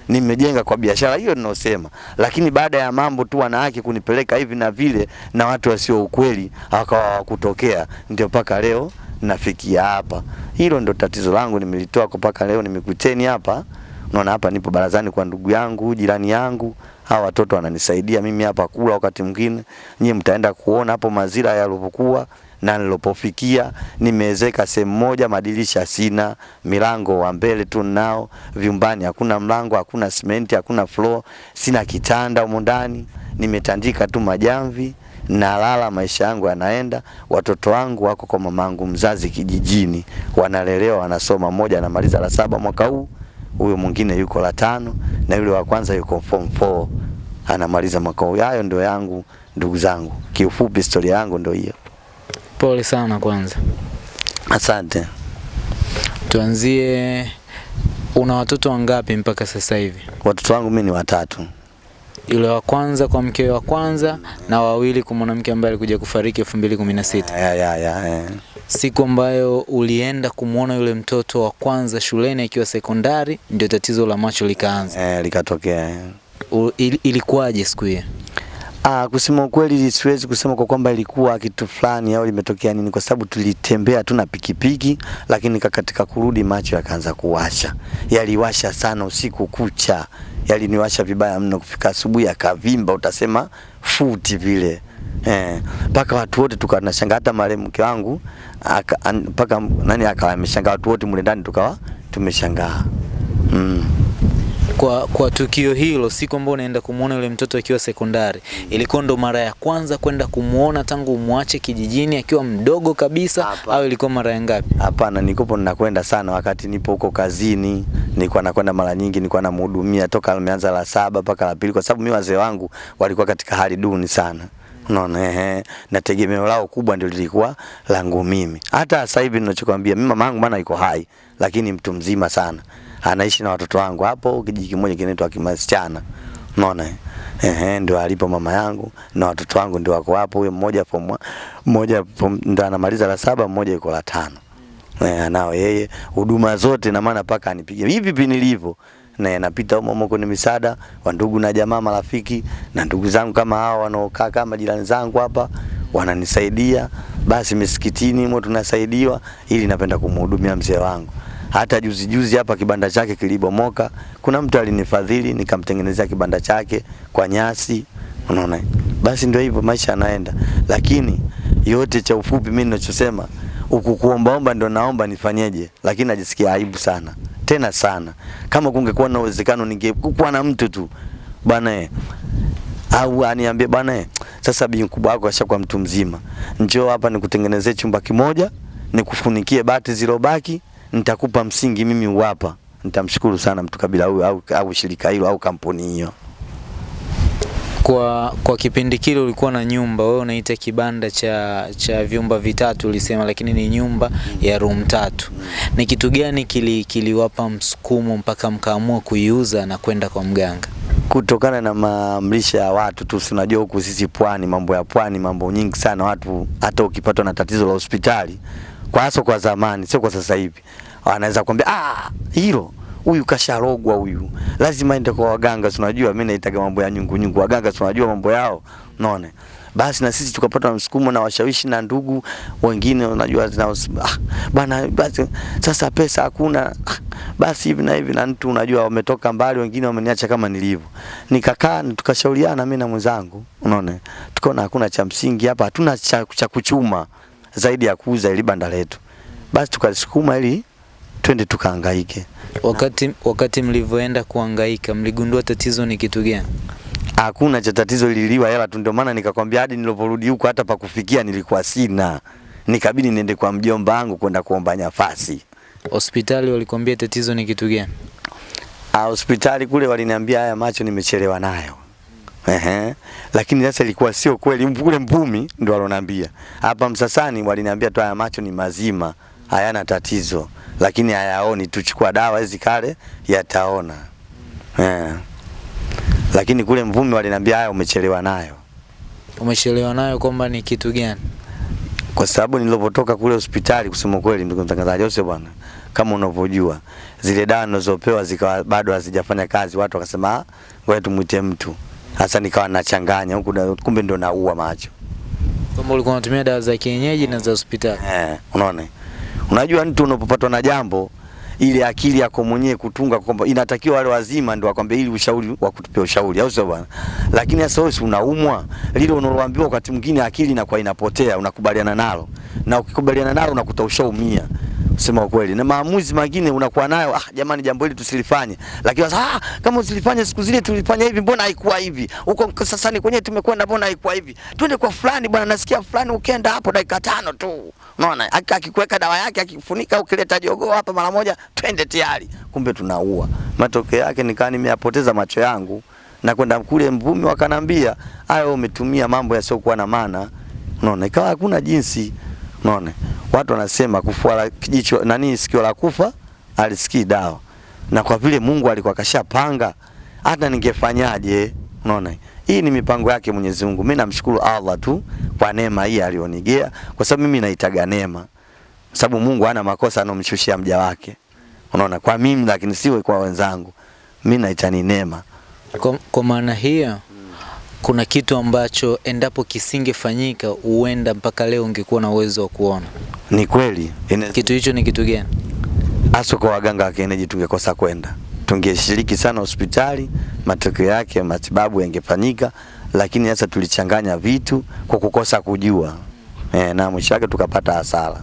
nimejenga kwa biashara hiyo ninaosema, lakini baada ya mambo tu wanawake kunipeleka hivi na vile na watu wasio ukweli akawa wakutokea, ndio mpaka leo nafikia hapa. Hilo ndo tatizo langu, nimelitoa kwa mpaka leo nimekuteni hapa. Unaona hapa nipo barazani kwa ndugu yangu, jirani yangu, hawa watoto wananisaidia mimi hapa kula. Wakati mwingine nyie mtaenda kuona hapo mazira yalivyokuwa na nilipofikia. Nimeezeka sehemu moja, madirisha sina, milango wa mbele tu nao, vyumbani hakuna mlango, hakuna simenti, hakuna floor, sina kitanda humo ndani, nimetandika tu majamvi nalala, maisha yangu yanaenda. Watoto wangu wako kwa mamangu mzazi kijijini, wanalelewa, wanasoma. Mmoja anamaliza la saba mwaka huu, huyo mwingine yuko la tano, na yule wa kwanza yuko form 4 anamaliza mwaka huu. Hayo ndio yangu ndugu zangu, kiufupi historia yangu ndio hiyo. Pole sana kwanza. Asante. Tuanzie, una watoto wangapi mpaka sasa hivi? Watoto wangu mimi ni watatu. Yule wa kwanza kwa mke wa kwanza na wawili kwa mwanamke ambaye alikuja kufariki 2016. Ya, ya, ya, ya. Siku ambayo ulienda kumwona yule mtoto wa kwanza shuleni akiwa sekondari, ndio tatizo la macho likaanza. Eh, likatokea. eh. Ilikuwaje siku hiyo? Ah, kusema ukweli siwezi kusema kwa kwamba ilikuwa kitu fulani au limetokea nini, kwa sababu tulitembea tu na pikipiki, lakini ka- katika kurudi macho yakaanza kuwasha, yaliwasha sana usiku kucha, yaliniwasha vibaya mno. Kufika asubuhi yakavimba, utasema futi vile. Eh, paka watu wote tukawa tunashangaa, hata marehemu mke wangu paka mpaka nani akawa ameshangaa, watu wote mle ndani tukawa tumeshangaa. Mm. Kwa, kwa tukio hilo, siku ambayo unaenda kumwona yule mtoto akiwa sekondari, ilikuwa ndo mara ya kwanza kwenda kumuona tangu umwache kijijini akiwa mdogo kabisa, Hapa. au ilikuwa mara ya ngapi? Hapana, nilikuwa ninakwenda sana wakati nipo huko kazini, nilikuwa nakwenda mara nyingi, nilikuwa namhudumia toka ameanza la saba mpaka la pili, kwa sababu mimi wazee wangu walikuwa katika hali duni sana. Unaona, ehe, na tegemeo lao kubwa ndio lilikuwa langu mimi. Hata sasa hivi ninachokwambia, mimi mama yangu bana yuko hai, lakini mtu mzima sana, anaishi na watoto wangu hapo kijiji kimoja kinaitwa Kimasichana. Unaona, eh? ehe, ndio alipo mama yangu na watoto wangu ndio wako hapo, huyo mmoja form mmoja ndio anamaliza la saba, mmoja yuko la tano eh, anao yeye huduma zote, na maana paka anipige hivi hivi nilivyo na napita humo humo kwenye misaada wa ndugu na jamaa, marafiki na ndugu zangu kama hao wanaokaa kama jirani zangu hapa wananisaidia. Basi misikitini humo tunasaidiwa, ili napenda kumhudumia mzee wangu. Hata juzi juzi hapa kibanda chake kilibomoka, kuna mtu alinifadhili nikamtengenezea kibanda chake kwa nyasi, unaona. Basi ndio hivyo maisha yanaenda, lakini yote cha ufupi mimi ninachosema huku kuombaomba ndo naomba nifanyeje, lakini najisikia aibu sana. Tena sana. Kama kungekuwa na uwezekano ningekuwa na mtu tu. Bwana eh, au aniambie bwana eh, sasa bi mkubwa wako ashakuwa mtu mzima, njoo hapa nikutengenezee chumba kimoja, nikufunikie bati zilobaki, nitakupa msingi mimi uwapa. Nitamshukuru sana mtu kabila huyo au, au shirika hilo au kampuni hiyo. Kwa kwa kipindi kile ulikuwa na nyumba, wewe unaita kibanda cha cha vyumba vitatu ulisema, lakini ni nyumba ya room tatu. Ni kitu gani kili kiliwapa msukumo mpaka mkaamua kuiuza na kwenda kwa mganga? kutokana na maamrisha ya watu tu, si unajua huku sisi pwani, mambo ya pwani, mambo nyingi sana. Watu hata ukipatwa na tatizo la hospitali, kwa hasa kwa zamani, sio kwa sasa hivi, Anaweza kuambia ah, hilo huyu kasharogwa huyu, lazima aende kwa waganga. Tunajua mimi naitaga mambo ya nyungu nyungu, waganga tunajua mambo yao, unaona? Basi na sisi tukapata msukumo na washawishi na ndugu wengine, unajua zina ah, bana basi sasa pesa hakuna. Ah, basi hivi na hivi na mtu unajua wametoka mbali, wengine wameniacha kama nilivyo. Nikakaa tukashauriana mimi na mwenzangu, unaona, tukaona hakuna cha msingi hapa, hatuna cha, cha kuchuma zaidi ya kuuza ili banda letu, basi tukasukuma ili twende tukahangaike. Wakati wakati mlivyoenda kuhangaika, mligundua tatizo ni kitu gani? Hakuna cha tatizo, liliwa hela tu. Ndio maana nikakwambia hadi niliporudi huko hata pa kufikia nilikuwa sina, nikabidi niende kwa mjomba wangu kwenda kuomba nafasi. Hospitali walikwambia tatizo ni kitu gani? Ah, hospitali kule waliniambia haya macho nimechelewa nayo. Ehe. Lakini sasa ilikuwa sio kweli. Kule Mbumi ndo alonambia. Hapa Msasani waliniambia tu haya macho ni mazima, hayana tatizo, lakini hayaoni. Tuchukua dawa hizi kale yataona. Eh. Lakini kule Mvumi waliniambia haya umechelewa nayo. Umechelewa nayo kwamba ni kitu gani? Kwa sababu nilipotoka kule hospitali, kusema kweli, ndugu mtangazaji, Jose bwana, kama unavyojua zile dawa nilizopewa zikawa bado hazijafanya kazi, watu wakasema "Ah, ngoja tumuite mtu. Sasa nikawa nachanganya huku, kumbe ndo naua macho. Kwamba ulikuwa unatumia dawa za kienyeji na za hospitali. Eh, unaona, unajua mtu unapopatwa na jambo ile akili yako mwenyewe kutunga kwamba inatakiwa wale wazima ndio wakwambie ili ushauri wa kutupia ushauri, au sio bwana? Lakini sasa wewe si unaumwa, lile unaloambiwa wakati mwingine akili inakuwa inapotea, unakubaliana nalo, na ukikubaliana nalo unakuta ushaumia kusema ukweli, na maamuzi mengine unakuwa nayo, ah, jamani, jambo hili tusilifanye, lakini sasa ah, kama usilifanye siku zile tulifanya hivi, mbona haikuwa hivi? Huko sasa ni kwenyewe tumekwenda, mbona haikuwa hivi? Twende kwa fulani bwana, nasikia fulani, ukienda hapo dakika tano tu, unaona, Aki- akikuweka dawa yake, akifunika, ukileta jogoo hapa mara moja, twende tayari. Kumbe tunaua. Matokeo yake nikaa nimeyapoteza macho yangu na kwenda kule Mvumi, wakanambia hayo umetumia mambo yasiokuwa na maana, unaona, ikawa hakuna jinsi, unaona watu wanasema kufua la jicho nani sikio la kufa alisikii dawa, na kwa vile Mungu alikuwa kashapanga, hata ningefanyaje? Unaona, hii ni mipango yake Mwenyezi Mungu. Mimi namshukuru Allah tu kwa neema hii alionigea, kwa sababu mimi naitaga neema, sababu Mungu hana makosa anomshushia mja wake. Unaona, kwa mimi lakini siwe kwa wenzangu, mimi naita ni neema. Kwa, kwa maana hiyo kuna kitu ambacho endapo kisingefanyika huenda mpaka leo ungekuwa na uwezo wa kuona. Ni kweli ine- Kitu hicho ni kitu gani? hasa kwa waganga wa kienyeji tungekosa kwenda, tungeshiriki sana hospitali, matokeo yake matibabu yangefanyika, lakini sasa tulichanganya vitu kwa kukosa kujua e, na mwisho wake tukapata hasara.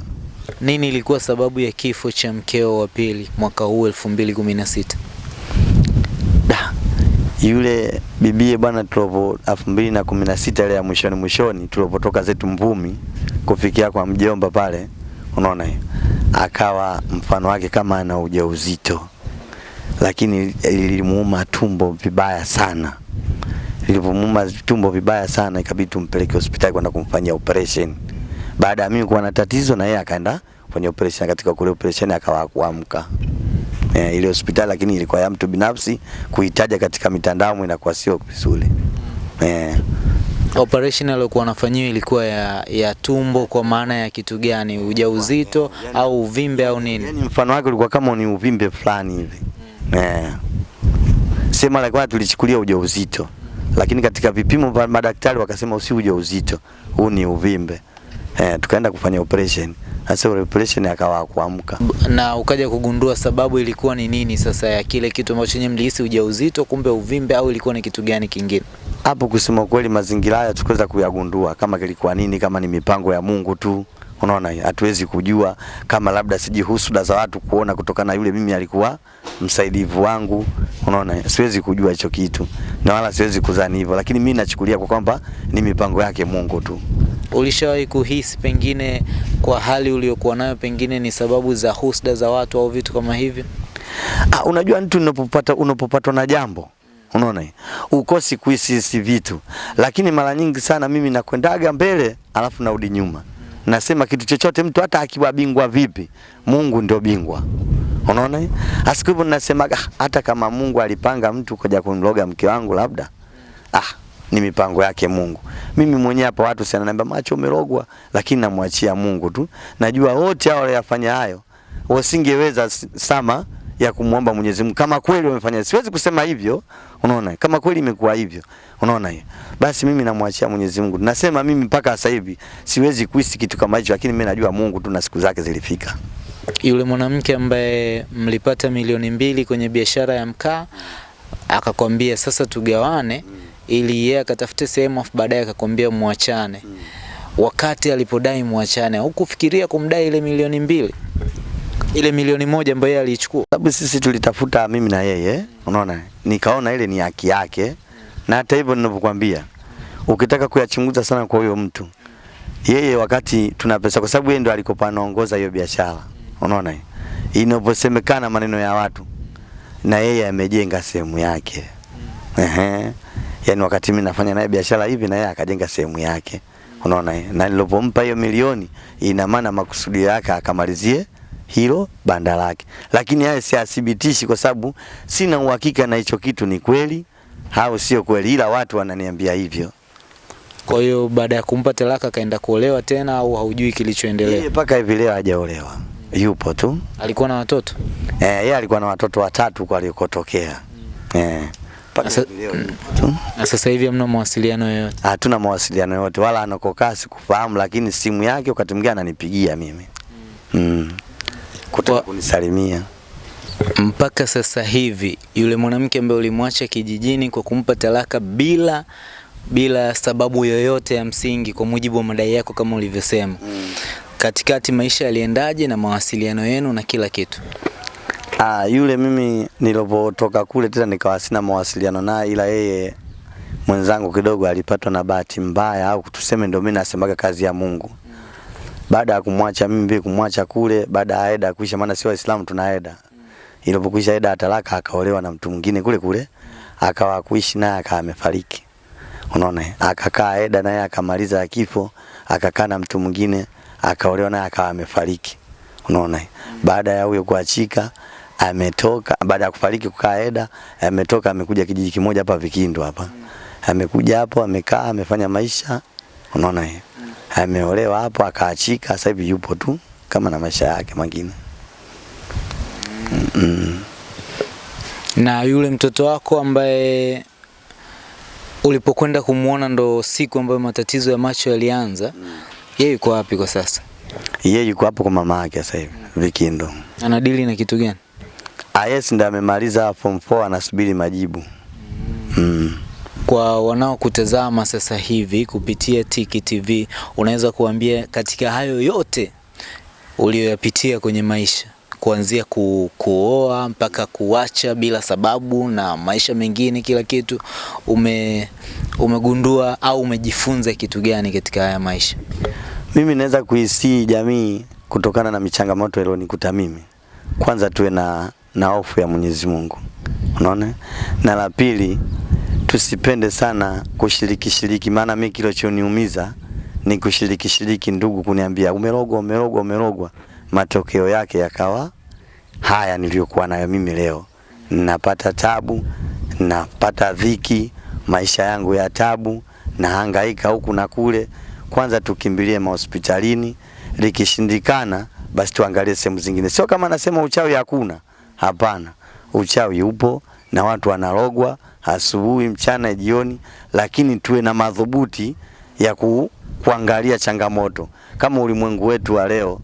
Nini ilikuwa sababu ya kifo cha mkeo wa pili mwaka huu 2016? Yule bibie bwana, tulopo elfu mbili na kumi na sita ile ya mwishoni mwishoni, tulipotoka zetu Mvumi kufikia kwa mjomba pale, unaona hiyo, akawa mfano wake kama ana ujauzito, lakini lilimuuma tumbo vibaya sana. Lilipomuuma tumbo vibaya sana, ikabidi tumpeleke hospitali kwenda kumfanyia operation. Baada ya mimi kuwa na tatizo, na yeye akaenda kwenye operation. Katika kule operation akawa kuamka eh, ile hospitali lakini ilikuwa ya mtu binafsi, kuitaja katika mitandao inakuwa sio vizuri eh. Operation aliyokuwa anafanyiwa ilikuwa ya, ya tumbo kwa maana ya kitu gani? Ujauzito au uvimbe au nini? Yani mfano wake ulikuwa kama ni uvimbe fulani hivi eh. Sema alikuwa tulichukulia ujauzito, lakini katika vipimo vya madaktari wakasema usi ujauzito, huu ni uvimbe eh, tukaenda kufanya operation. Sasa ile operation akawa kuamka Na ukaja kugundua sababu ilikuwa ni nini sasa ya kile kitu ambacho nyinyi mlihisi ujauzito, kumbe uvimbe, au ilikuwa ni kitu gani kingine? hapo kusema kweli, mazingira haya tukuweza kuyagundua kama kilikuwa nini, kama ni mipango ya Mungu tu. Unaona, hatuwezi kujua kama labda siji husuda za watu kuona kutokana na yule mimi alikuwa msaidivu wangu. Unaona, siwezi kujua hicho kitu na wala siwezi kudhani hivyo, lakini mimi nachukulia kwa kwamba ni mipango yake Mungu tu. Ulishawahi kuhisi pengine kwa hali uliyokuwa nayo pengine ni sababu za husda za watu au vitu kama hivyo? Ah, unajua mtu unapopata unapopatwa na jambo Unaona? Ukosi kuhisi vitu. Lakini mara nyingi sana mimi nakwendaga mbele alafu narudi nyuma. Nasema kitu chochote mtu hata akiwa bingwa vipi, Mungu ndio bingwa. Unaona? Asiku hivyo nasemaga "Ah, hata kama Mungu alipanga mtu kuja kumloga mke wangu labda ah, ni mipango yake Mungu. Mimi mwenyewe hapa watu sana naambia macho umerogwa, lakini namwachia Mungu tu. Najua wote hao waliyafanya hayo wasingeweza sama ya kumwomba Mwenyezi Mungu kama kweli wamefanya. Siwezi kusema hivyo, unaona, kama kweli imekuwa hivyo, unaona hiyo. Basi mimi namwachia Mwenyezi Mungu. Nasema mimi mpaka sasa hivi siwezi kuhisi kitu kama hicho, lakini mimi najua Mungu tu na siku zake zilifika. Yule mwanamke ambaye mlipata milioni mbili kwenye biashara ya mkaa akakwambia sasa tugawane, ili yeye akatafute sehemu afu baadaye akakwambia muachane. Wakati alipodai muachane, hukufikiria kumdai ile milioni mbili, ile milioni moja ambayo yeye aliichukua? sababu sisi tulitafuta mimi na yeye, unaona, nikaona ile ni haki yake, na hata hivyo ninavyokuambia, ukitaka kuyachunguza sana kwa huyo mtu, yeye wakati tuna pesa, kwa sababu yeye ndo alikopa anaongoza hiyo biashara, unaona, inaposemekana maneno ya watu, na yeye amejenga sehemu yake. Ehe. yani wakati mimi nafanya naye biashara hivi na yeye akajenga sehemu yake. Unaona? Na nilipompa hiyo milioni ina maana makusudio yake akamalizie hilo banda lake. Lakini haya siathibitishi kwa sababu sina uhakika na hicho kitu ni kweli au sio kweli ila watu wananiambia hivyo. Kwa hiyo baada ya kumpa talaka akaenda kuolewa tena, au haujui kilichoendelea? Mpaka hivi leo hajaolewa. Yupo tu. Alikuwa na watoto? Eh, yeye alikuwa na watoto watatu kwa alikotokea. Eh. Leo yupo tu. Na sasa hivi hamna mawasiliano yoyote? hatuna mawasiliano yote wala anakokaa sikufahamu, lakini simu yake wakati mwingine ananipigia mimi Mm. mm. Kutaka kunisalimia. Mpaka sasa hivi yule mwanamke ambaye ulimwacha kijijini kwa kumpa talaka bila bila sababu yoyote ya msingi, kwa mujibu wa madai yako kama ulivyosema, katikati maisha yaliendaje na mawasiliano yenu na kila kitu? Ah, yule mimi nilipotoka kule tena nikawa sina mawasiliano naye, ila yeye mwenzangu kidogo alipatwa na bahati mbaya, au tuseme ndio mimi nasemaga kazi ya Mungu. Baada ya kumwacha mimi kumwacha kule, baada ya Eda kuisha, maana sio Waislamu tuna Eda. Ilipokwisha ya talaka, akaolewa na mtu mwingine kule kule, akawa kuishi naye, akawa amefariki. Unaona, akakaa Eda naye akamaliza kifo, akakaa na mtu mwingine, akaolewa naye, akawa amefariki. Unaona, baada ya huyo kuachika ametoka, baada ya kufariki kukaa Eda, ametoka amekuja kijiji kimoja hapa Vikindo hapa, amekuja hapo amekaa, amefanya maisha, unaona eh? Ameolewa hapo, akaachika, sasa hivi yupo tu kama na maisha yake mengine. Mm. Na yule mtoto wako ambaye ulipokwenda kumwona ndo siku ambayo matatizo ya macho yalianza, yeye yuko wapi kwa sasa? Yeye yuko hapo kwa mama yake sasa hivi Vikindo. Anadili na kitu gani? Ah, yes, ndo amemaliza form 4 anasubiri majibu. Mm. Kwa wanaokutazama sasa hivi kupitia Tiki TV, unaweza kuambia katika hayo yote uliyoyapitia kwenye maisha, kuanzia ku, kuoa mpaka kuacha bila sababu na maisha mengine, kila kitu ume umegundua au umejifunza kitu gani katika haya maisha? Mimi naweza kuisii jamii kutokana na michangamoto ilionikuta mimi. Kwanza tuwe na na hofu ya Mwenyezi Mungu. Unaona? Na la pili tusipende sana kushiriki shiriki maana mimi kilichoniumiza ni kushiriki shiriki ndugu kuniambia umerogwa umerogwa umerogwa matokeo yake yakawa haya niliyokuwa nayo mimi leo. Napata tabu, napata dhiki, maisha yangu ya tabu, nahangaika huku na kule. Kwanza tukimbilie mahospitalini, likishindikana basi tuangalie sehemu zingine. Sio kama nasema uchawi hakuna, hapana. Uchawi upo na watu wanarogwa asubuhi, mchana, jioni, lakini tuwe na madhubuti ya ku, kuangalia changamoto. Kama ulimwengu wetu wa leo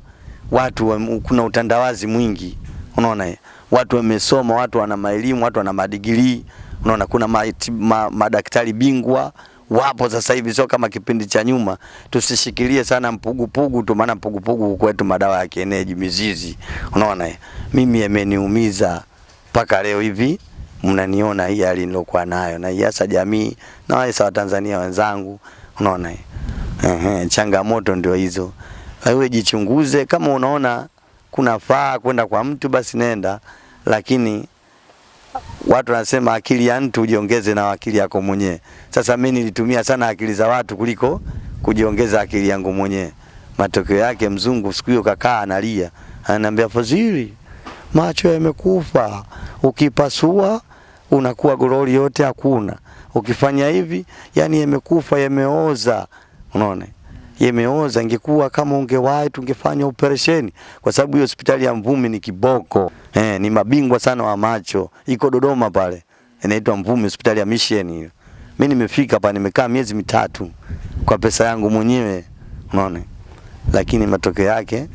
watu wa, kuna utandawazi mwingi unaona? Watu wamesoma watu wana maelimu watu wana madigrii unaona? Kuna ma, ma, madaktari bingwa wapo sasa hivi sio kama kipindi cha nyuma. Tusishikilie sana mpugupugu tu maana mpugupugu kwetu madawa ya kienyeji mizizi unaona? Mimi yameniumiza mpaka leo hivi mnaniona hii hali nilokuwa nayo na hasa jamii na hasa watanzania wenzangu unaona eh? Ehe, changamoto ndio hizo. Wewe jichunguze, kama unaona kunafaa kwenda kwa mtu basi nenda, lakini watu wanasema akili ya mtu ujiongeze na akili yako mwenyewe. Sasa mimi nilitumia sana akili za watu kuliko kujiongeza akili yangu mwenyewe. Matokeo yake mzungu siku hiyo kakaa analia, ananiambia Fadhili, macho yamekufa, ukipasua unakuwa gololi yote hakuna, ukifanya hivi yani yamekufa, yameoza. Unaona, yameoza. Ingekuwa kama ungewahi tungefanya operesheni, kwa sababu hiyo hospitali ya Mvumi ni kiboko. Eh, ni mabingwa sana wa macho, iko Dodoma pale, inaitwa Mvumi, hospitali ya Mission hiyo. Mimi nimefika hapa, nimekaa miezi mitatu kwa pesa yangu mwenyewe, unaona, lakini matokeo yake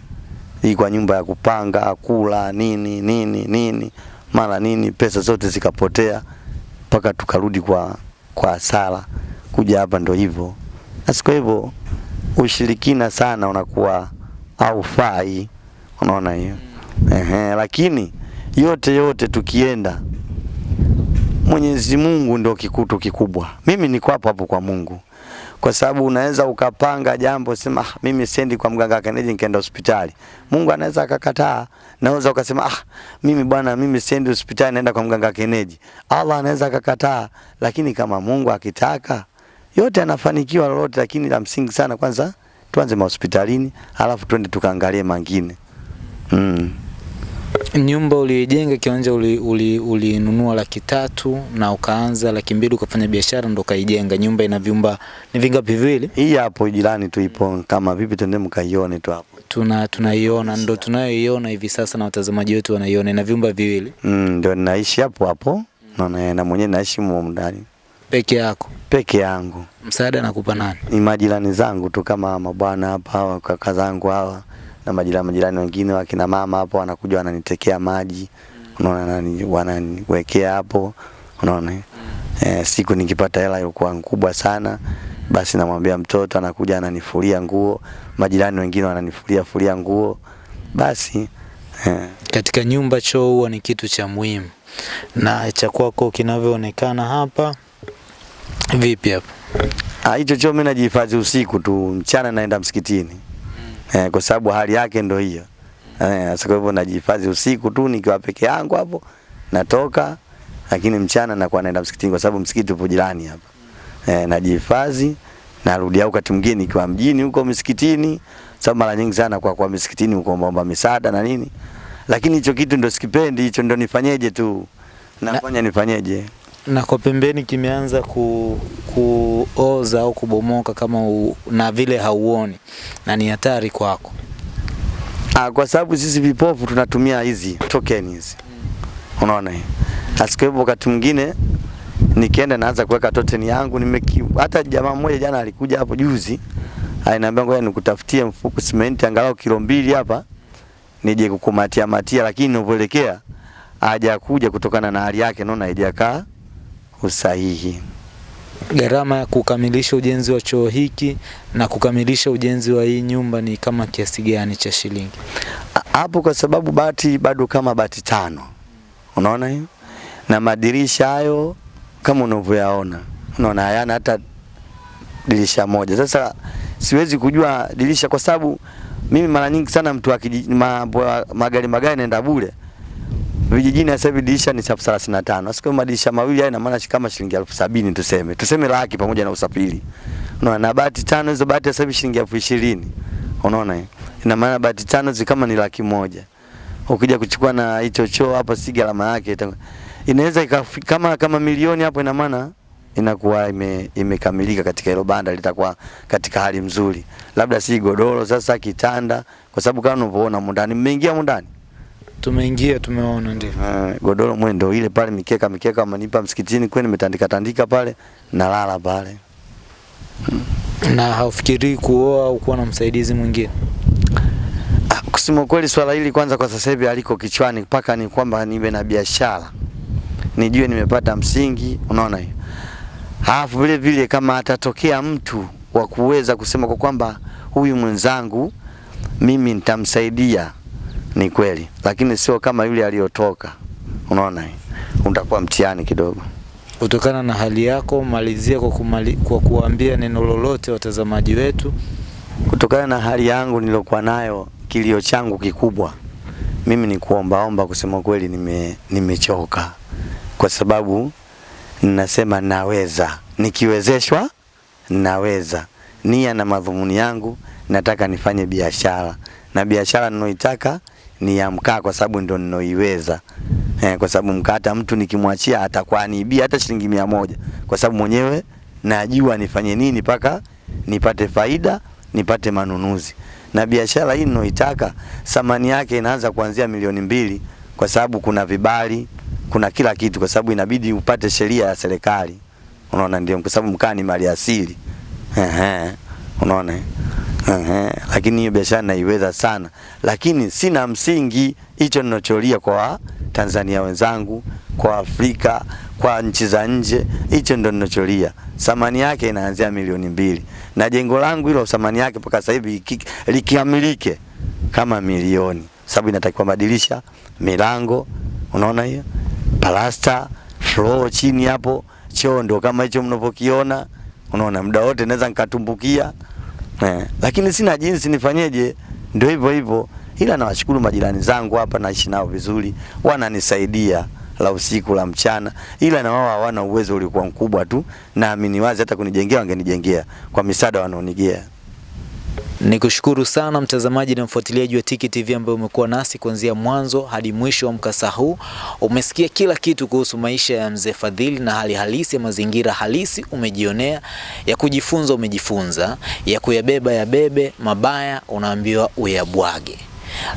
hii kwa nyumba ya kupanga kula nini nini nini mara nini, pesa zote zikapotea mpaka tukarudi kwa kwa hasara. Kuja hapa ndo hivyo. Basi kwa hivyo ushirikina sana unakuwa haufai, unaona hiyo ehe. Lakini yote yote tukienda, Mwenyezi Mungu ndio kikutu kikubwa. Mimi niko hapo hapo kwa Mungu, kwa sababu unaweza ukapanga jambo sema, ah, mimi siendi kwa mganga kienyeji nikaenda hospitali. Mungu anaweza akakataa. Naweza ukasema ah, mimi bwana, mimi sendi hospitali naenda kwa mganga kienyeji. Allah anaweza akakataa, lakini kama Mungu akitaka yote anafanikiwa lolote, lakini la msingi sana kwanza tuanze mahospitalini, alafu twende tukaangalie mangine. Mm. Nyumba uliyojenga kiwanja ulinunua uli, uli laki tatu na ukaanza laki mbili ukafanya biashara ndo ukaijenga. Nyumba ina vyumba ni vingapi? Viwili. Hii hapo jirani tu ipo, kama vipi, tuende mkaione tu hapo. Tuna tunaiona ndo tunayoiona hivi sasa na watazamaji wetu wanaiona, ina vyumba viwili. Mm, ndio ninaishi hapo hapo na, na mwenyewe naishi ndani Peke yako? peke yangu. Msaada nakupa nani? Ni majirani zangu tu kama mabwana hapa hawa kaka zangu hawa na majirani majirani wengine wakina mama hapo wanakuja wananitekea maji, unaona, nani wananiwekea hapo, unaona. e, siku nikipata hela ilikuwa kubwa sana, basi namwambia mtoto anakuja ananifulia nguo, majirani wengine wananifulia fulia nguo, basi e. Katika nyumba choo huwa ni kitu cha muhimu, na cha kwako kinavyoonekana hapa vipi hapa? Ah, hicho choo mimi najihifadhi usiku tu, mchana naenda msikitini. Eh, kwa sababu hali yake ndo hiyo. Eh, sasa kwa hivyo najihifadhi usiku tu nikiwa peke yangu hapo, natoka lakini mchana nakuwa naenda msikitini kwa sababu msikiti upo jirani hapa. Eh, najihifadhi narudi au wakati mwingine nikiwa mjini huko msikitini, sababu mara nyingi sana kwa kwa msikitini huko omba misaada na nini. Lakini hicho kitu ndo sikipendi, hicho ndo nifanyeje tu. Nafanya nifanyeje? Na kwa pembeni kimeanza ku, kuoza au kubomoka kama u, na vile hauoni na ni hatari kwako. Ah, kwa sababu sisi vipofu tunatumia hizi token hizi. Unaona hii. asikwe, wakati mwingine nikienda naanza kuweka token yangu nimeki hata jamaa mmoja jana alikuja hapo juzi aliniambia ngoja nikutafutie mfuko simenti angalau kilo mbili hapa nije kukumatia matia, lakini ninapoelekea hajakuja kutokana na hali yake, naona haijakaa usahihi. Gharama ya kukamilisha ujenzi wa choo hiki na kukamilisha ujenzi wa hii nyumba ni kama kiasi gani cha shilingi? Hapo kwa sababu bati bado kama bati tano, unaona hiyo, na madirisha hayo kama unavyoyaona, unaona hayana hata dirisha moja. Sasa siwezi kujua dirisha kwa sababu mimi mara nyingi sana mtu akiji magari magari naenda bure vijijini sasa hivi dirisha ni elfu thelathini na tano. Siku madirisha mawili haya ina maana kama shilingi elfu sabini tuseme, tuseme laki pamoja na usafiri. Unaona, na bati tano hizo bati sasa hivi shilingi elfu ishirini. Unaona, ina maana bati tano zi kama ni laki moja. Ukija kuchukua na hicho choo hapo, si gharama yake inaweza kama kama milioni hapo, ina maana inakuwa ime, imekamilika katika hilo banda, litakuwa katika hali mzuri, labda si godoro sasa, kitanda, kwa sababu kama unavyoona mundani, mmeingia mundani Tumeingia, tumeona ndio. Uh, godoro mwendo ile pale, mikeka mikeka amenipa msikitini kwani nimetandika tandika pale, nalala pale. Na haufikiri kuoa au kuwa na msaidizi mwingine? Ah, kusema kweli swala hili kwanza kwa sasa hivi aliko kichwani, mpaka ni kwamba niwe na biashara, nijue nimepata msingi, unaona hiyo. Alafu vile vile kama atatokea mtu wa kuweza kusema kwa kwamba huyu mwenzangu mimi nitamsaidia, ni kweli, lakini sio kama yule aliyotoka, unaona utakuwa mtihani kidogo. Kutokana na hali yako, malizia kwa, kumali, kwa kuambia neno lolote watazamaji wetu. Kutokana na hali yangu nilokuwa nayo, kilio changu kikubwa mimi ni kuombaomba. Kusema kweli, nime nimechoka, kwa sababu ninasema naweza, nikiwezeshwa naweza. Nia na madhumuni yangu nataka nifanye biashara, na biashara ninayoitaka ni ya mkaa, kwa sababu ndo ninoiweza. eh, kwa sababu mkaa hata mtu nikimwachia atakuwa anibia hata shilingi mia moja, kwa sababu mwenyewe najua nifanye nini mpaka nipate faida, nipate manunuzi. Na biashara hii ninoitaka thamani yake inaanza kuanzia milioni mbili, kwa sababu kuna vibali, kuna kila kitu, kwa sababu inabidi upate sheria ya serikali. Unaona, ndio kwa sababu mkaa ni mali asili. Ehe, unaona? Ehe, lakini hiyo biashara naiweza sana, lakini sina msingi. Hicho ninacholia kwa Tanzania wenzangu, kwa Afrika, kwa nchi za nje, hicho ndo ninacholia. Thamani yake inaanzia milioni mbili, na jengo langu hilo thamani yake mpaka sasa hivi iki- likiamilike kama milioni, sababu inatakiwa madirisha, milango, unaona hiyo, palasta, floor chini hapo, choo ndo kama hicho mnapokiona, unaona, muda wote naweza nikatumbukia eh, lakini sina jinsi, nifanyeje? Ndio hivyo hivyo, ila nawashukuru majirani zangu hapa, naishi nao vizuri, wananisaidia la usiku la mchana, ila na wao hawana uwezo ulikuwa mkubwa tu, naamini wazi hata kunijengea wangenijengea kwa misaada wanaonigea. Nikushukuru sana mtazamaji na mfuatiliaji wa Tiki TV ambaye umekuwa nasi kuanzia mwanzo hadi mwisho wa mkasa huu. Umesikia kila kitu kuhusu maisha ya mzee Fadhili na hali halisi ya mazingira halisi umejionea, ya kujifunza umejifunza, ya kuyabeba yabebe, mabaya unaambiwa uyabwage.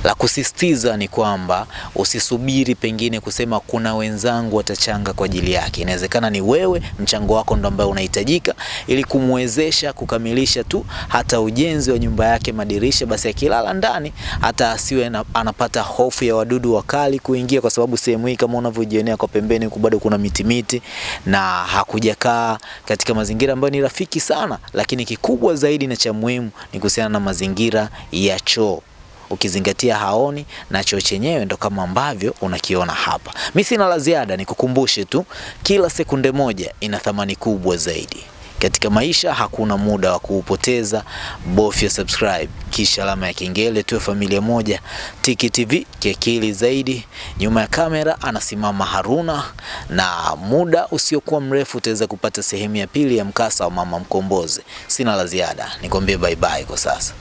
La kusisitiza ni kwamba usisubiri pengine kusema kuna wenzangu watachanga kwa ajili yake. Inawezekana ni wewe, mchango wako ndo ambao unahitajika ili kumwezesha kukamilisha tu hata ujenzi wa nyumba yake, madirisha, basi akilala ndani hata asiwe na, anapata hofu ya wadudu wakali kuingia, kwa sababu sehemu hii kama unavyojionea kwa pembeni huku bado kuna miti miti na hakujakaa katika mazingira ambayo ni rafiki sana, lakini kikubwa zaidi na cha muhimu ni kuhusiana na mazingira ya choo ukizingatia haoni na choo chenyewe ndo kama ambavyo unakiona hapa. Mi sina la ziada, nikukumbushe tu, kila sekunde moja ina thamani kubwa zaidi katika maisha. Hakuna muda wa kuupoteza, bofya subscribe kisha alama ya kengele, tuwe familia moja. Tiki TV kiakili zaidi. Nyuma ya kamera anasimama Haruna, na muda usiokuwa mrefu utaweza kupata sehemu ya pili ya mkasa wa mama Mkombozi. Sina la ziada, nikwambie bye bye kwa sasa.